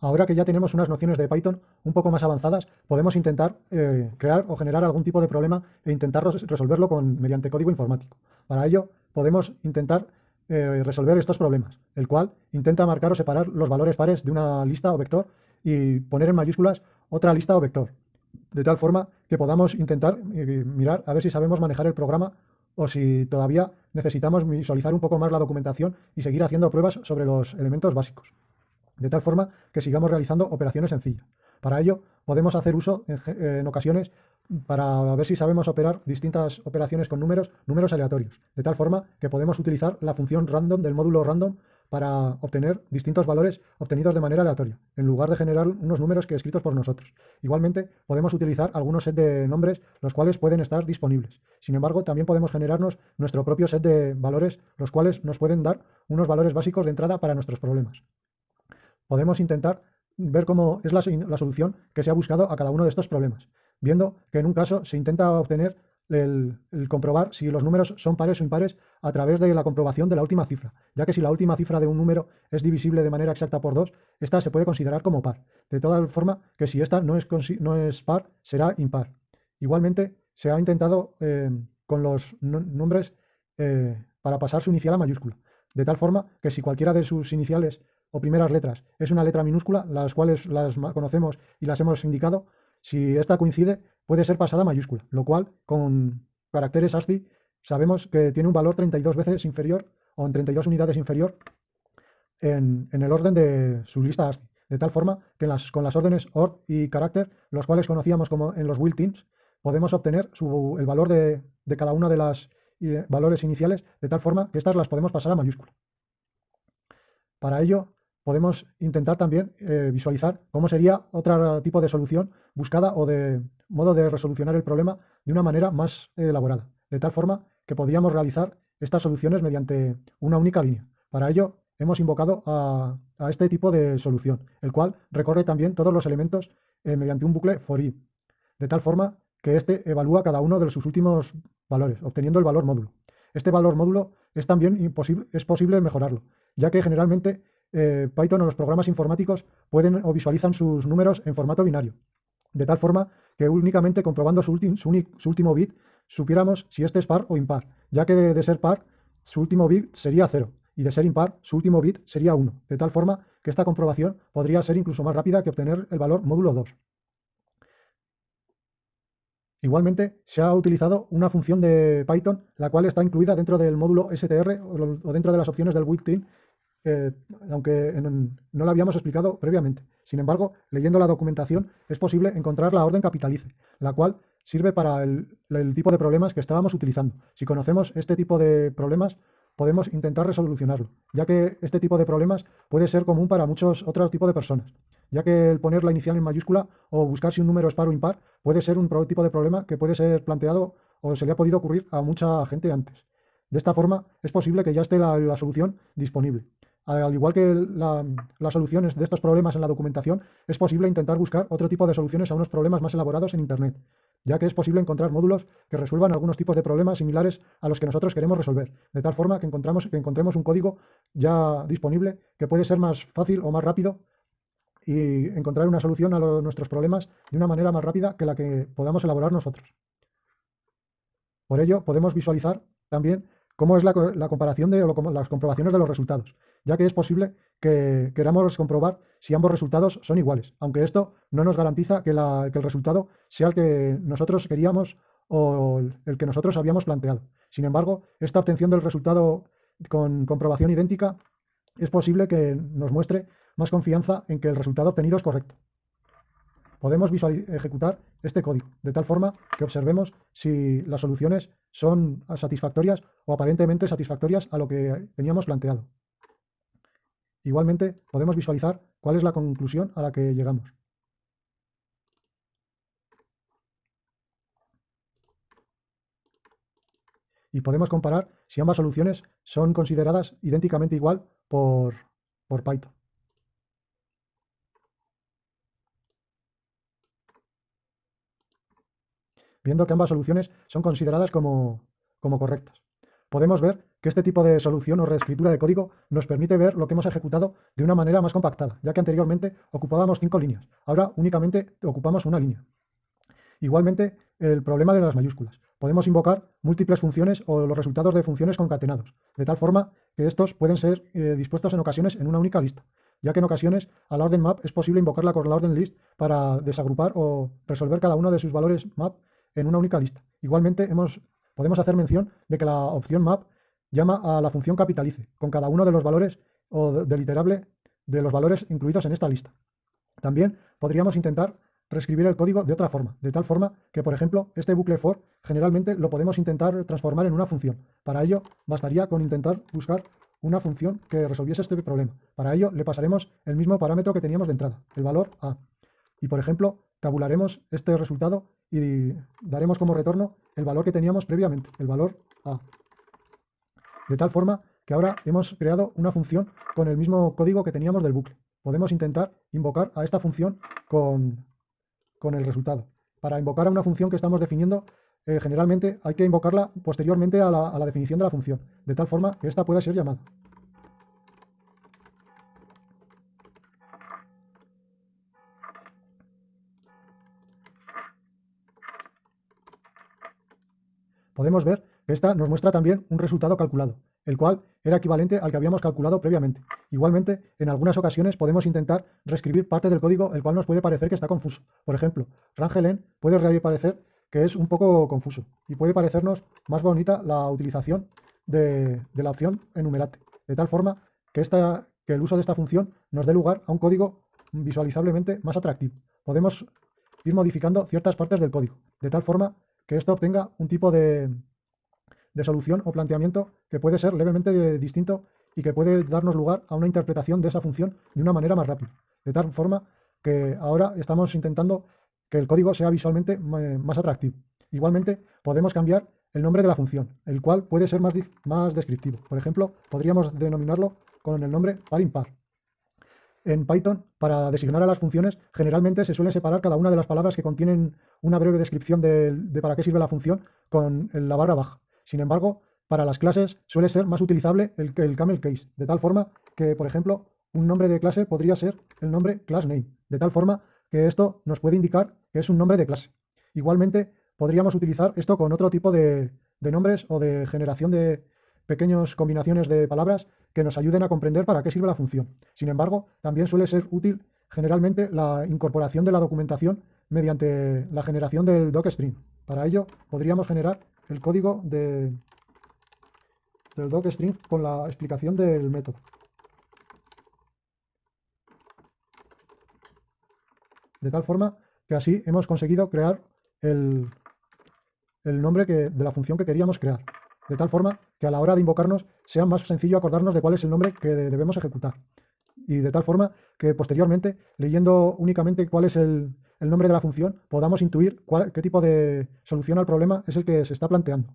Ahora que ya tenemos unas nociones de Python un poco más avanzadas, podemos intentar eh, crear o generar algún tipo de problema e intentar resolverlo con, mediante código informático. Para ello, podemos intentar eh, resolver estos problemas, el cual intenta marcar o separar los valores pares de una lista o vector y poner en mayúsculas otra lista o vector, de tal forma que podamos intentar eh, mirar a ver si sabemos manejar el programa o si todavía necesitamos visualizar un poco más la documentación y seguir haciendo pruebas sobre los elementos básicos de tal forma que sigamos realizando operaciones sencillas. Para ello, podemos hacer uso en, ocasiones para ver si sabemos operar distintas operaciones con números, números aleatorios, de tal forma que podemos utilizar la función random del módulo random para obtener distintos valores obtenidos de manera aleatoria, en lugar de generar unos números que escritos por nosotros. Igualmente, podemos utilizar algunos set de nombres, los cuales pueden estar disponibles. Sin embargo, también podemos generarnos nuestro propio set de valores, los cuales nos pueden dar unos valores básicos de entrada para nuestros problemas podemos intentar ver cómo es la, solución que se ha buscado a cada uno de estos problemas, viendo que en un caso se intenta obtener el, comprobar si los números son pares o impares a través de la comprobación de la última cifra, ya que si la última cifra de un número es divisible de manera exacta por 2, esta se puede considerar como par, de toda forma que si esta no es, no es par, será impar. Igualmente, se ha intentado eh, con los nombres eh, para pasar su inicial a mayúscula, de tal forma que si cualquiera de sus iniciales o primeras letras es una letra minúscula, las cuales las conocemos y las hemos indicado, si esta coincide puede ser pasada a mayúscula, lo cual con caracteres ASCII sabemos que tiene un valor 32 veces inferior o en 32 unidades inferior en, el orden de su lista ASCII. De tal forma que las, con las órdenes ORD y carácter, los cuales conocíamos como en los built-ins, podemos obtener el valor de, cada una de las eh, valores iniciales, de tal forma que estas las podemos pasar a mayúscula. Para ello, podemos intentar también eh, visualizar cómo sería otro tipo de solución buscada o de modo de resolucionar el problema de una manera más elaborada, de tal forma que podríamos realizar estas soluciones mediante una única línea. Para ello, hemos invocado a, este tipo de solución, el cual recorre también todos los elementos eh, mediante un bucle for i, de tal forma que éste evalúa cada uno de sus últimos valores, obteniendo el valor módulo. Este valor módulo es también es posible mejorarlo, ya que generalmente eh, Python o los programas informáticos pueden o visualizan sus números en formato binario, de tal forma que únicamente comprobando su, último bit supiéramos si este es par o impar, ya que de, ser par su último bit sería 0 y de ser impar su último bit sería 1, de tal forma que esta comprobación podría ser incluso más rápida que obtener el valor módulo 2. Igualmente, se ha utilizado una función de Python, la cual está incluida dentro del módulo str o dentro de las opciones del built-in aunque no lo habíamos explicado previamente. Sin embargo, leyendo la documentación es posible encontrar la orden capitalice, la cual sirve para el, tipo de problemas que estábamos utilizando. Si conocemos este tipo de problemas, podemos intentar resolucionarlo, ya que este tipo de problemas puede ser común para muchos otros tipos de personas, ya que el poner la inicial en mayúscula o buscar si un número es par o impar puede ser un tipo de problema que puede ser planteado o se le ha podido ocurrir a mucha gente antes. De esta forma, es posible que ya esté la solución disponible. Al igual que las soluciones de estos problemas en la documentación, es posible intentar buscar otro tipo de soluciones a unos problemas más elaborados en Internet, ya que es posible encontrar módulos que resuelvan algunos tipos de problemas similares a los que nosotros queremos resolver, de tal forma que, encontramos, que encontremos un código ya disponible que puede ser más fácil o más rápido y encontrar una solución a nuestros problemas de una manera más rápida que la que podamos elaborar nosotros. Por ello, podemos visualizar también cómo es la, comparación de las comprobaciones de los resultados, ya que es posible que queramos comprobar si ambos resultados son iguales, aunque esto no nos garantiza que, el resultado sea el que nosotros queríamos o el que nosotros habíamos planteado. Sin embargo, esta obtención del resultado con comprobación idéntica es posible que nos muestre más confianza en que el resultado obtenido es correcto podemos ejecutar este código, de tal forma que observemos si las soluciones son satisfactorias o aparentemente satisfactorias a lo que teníamos planteado. Igualmente, podemos visualizar cuál es la conclusión a la que llegamos. Y podemos comparar si ambas soluciones son consideradas idénticamente igual por, por Python. Viendo que ambas soluciones son consideradas como, correctas. podemos ver que este tipo de solución o reescritura de código nos permite ver lo que hemos ejecutado de una manera más compactada, ya que anteriormente ocupábamos cinco líneas, ahora únicamente ocupamos una línea. Igualmente, el problema de las mayúsculas. Podemos invocar múltiples funciones o los resultados de funciones concatenados, de tal forma que estos pueden ser eh, dispuestos en ocasiones en una única lista, ya que en ocasiones a la orden map es posible invocarla con la orden list para desagrupar o resolver cada uno de sus valores map en una única lista. Igualmente, podemos hacer mención de que la opción map llama a la función capitalice, con cada uno de los valores o deliterable de los valores incluidos en esta lista. También podríamos intentar reescribir el código de otra forma, de tal forma que, por ejemplo, este bucle for generalmente lo podemos intentar transformar en una función. Para ello, bastaría con intentar buscar una función que resolviese este problema. Para ello, le pasaremos el mismo parámetro que teníamos de entrada, el valor a. Y, por ejemplo, tabularemos este resultado y daremos como retorno el valor que teníamos previamente, el valor a. De tal forma que ahora hemos creado una función con el mismo código que teníamos del bucle. Podemos intentar invocar a esta función con con el resultado. Para invocar a una función que estamos definiendo, eh, generalmente hay que invocarla posteriormente a la, definición de la función, de tal forma que ésta pueda ser llamada. Podemos ver que esta nos muestra también un resultado calculado el cual era equivalente al que habíamos calculado previamente. Igualmente, en algunas ocasiones podemos intentar reescribir parte del código el cual nos puede parecer que está confuso. Por ejemplo, Rangelen puede parecer que es un poco confuso y puede parecernos más bonita la utilización de, la opción enumerate, de tal forma que, el uso de esta función nos dé lugar a un código visualizablemente más atractivo. Podemos ir modificando ciertas partes del código, de tal forma que esto obtenga un tipo de, de solución o planteamiento que puede ser levemente distinto y que puede darnos lugar a una interpretación de esa función de una manera más rápida. De tal forma que ahora estamos intentando que el código sea visualmente más atractivo. Igualmente, podemos cambiar el nombre de la función, el cual puede ser más, más descriptivo. Por ejemplo, podríamos denominarlo con el nombre par impar. En Python, para designar a las funciones, generalmente se suele separar cada una de las palabras que contienen una breve descripción de, de para qué sirve la función con la barra baja. Sin embargo, para las clases suele ser más utilizable el, el camel case, de tal forma que, por ejemplo, un nombre de clase podría ser el nombre class name, de tal forma que esto nos puede indicar que es un nombre de clase. Igualmente, podríamos utilizar esto con otro tipo de, nombres o de generación de pequeñas combinaciones de palabras que nos ayuden a comprender para qué sirve la función. Sin embargo, también suele ser útil generalmente la incorporación de la documentación mediante la generación del docstring. Para ello, podríamos generar el código de, del docstring con la explicación del método. De tal forma que así hemos conseguido crear el, nombre de la función que queríamos crear. De tal forma que a la hora de invocarnos sea más sencillo acordarnos de cuál es el nombre que debemos ejecutar. Y de tal forma que posteriormente, leyendo únicamente cuál es el, el nombre de la función, podamos intuir qué tipo de solución al problema es el que se está planteando.